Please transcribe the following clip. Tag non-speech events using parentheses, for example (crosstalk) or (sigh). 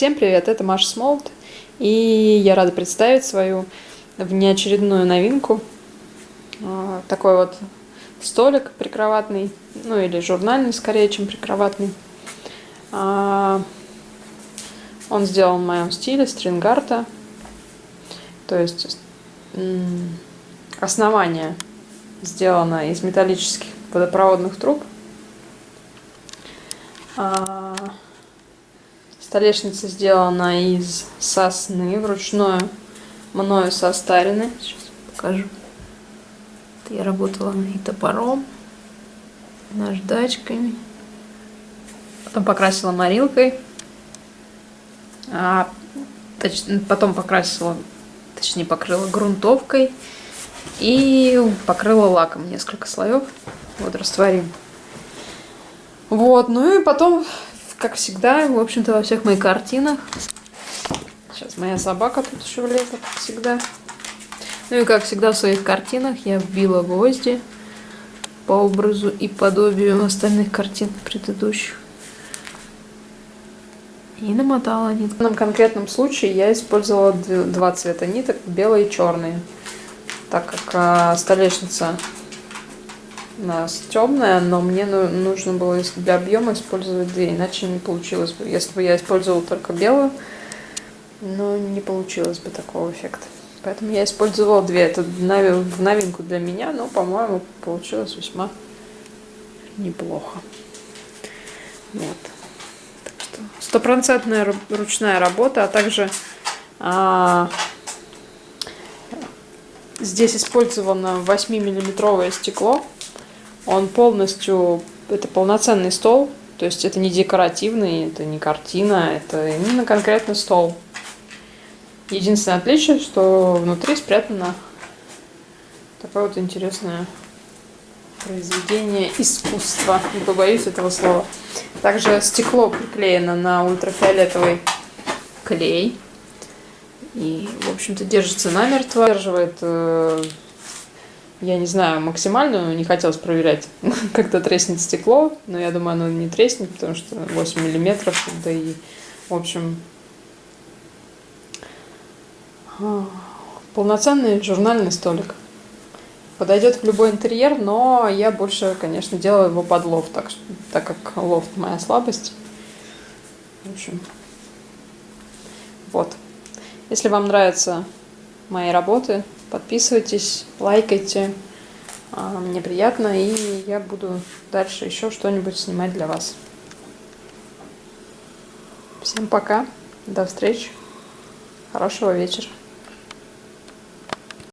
Всем привет, это Маша Смолт, и я рада представить свою внеочередную новинку. А, такой вот столик прикроватный, ну или журнальный скорее, чем прикроватный. А, он сделан в моем стиле, стрингарта, то есть основание сделано из металлических водопроводных труб. Столешница сделана из сосны, вручную мною состарены. Сейчас покажу. Я работала и топором, наждачками. Потом покрасила морилкой. А, точ, потом покрасила, точнее покрыла грунтовкой. И покрыла лаком несколько слоев. Вот растворим. Вот, ну и потом как всегда, в общем-то, во всех моих картинах. Сейчас моя собака тут еще влезла, как всегда. Ну и как всегда в своих картинах я вбила гвозди по образу и подобию остальных картин предыдущих. И намотала нитку. В данном конкретном случае я использовала два цвета ниток, белый и черный. Так как а, столешница у нас темная, но мне ну, нужно было для объема использовать две, иначе не получилось бы. Если бы я использовала только белую, но не получилось бы такого эффекта. Поэтому я использовала две. Это в новинку для меня, но, по-моему, получилось весьма неплохо. Вот. Так что стопроцентная ручная работа, а также а, здесь использовано 8-миллиметровое стекло. Он полностью, это полноценный стол, то есть это не декоративный, это не картина, это именно конкретно стол. Единственное отличие, что внутри спрятано такое вот интересное произведение искусства. Не побоюсь этого слова. Также стекло приклеено на ультрафиолетовый клей. И, в общем-то, держится намертво. Держивает э, я не знаю, максимальную, не хотелось проверять, (laughs) когда треснет стекло, но я думаю, оно не треснет, потому что 8 миллиметров, да и, в общем, а, полноценный журнальный столик. Подойдет в любой интерьер, но я больше, конечно, делаю его под лофт, так, так как лофт моя слабость. В общем, вот. Если вам нравятся мои работы, Подписывайтесь, лайкайте. А, мне приятно, и я буду дальше еще что-нибудь снимать для вас. Всем пока, до встречи, хорошего вечера.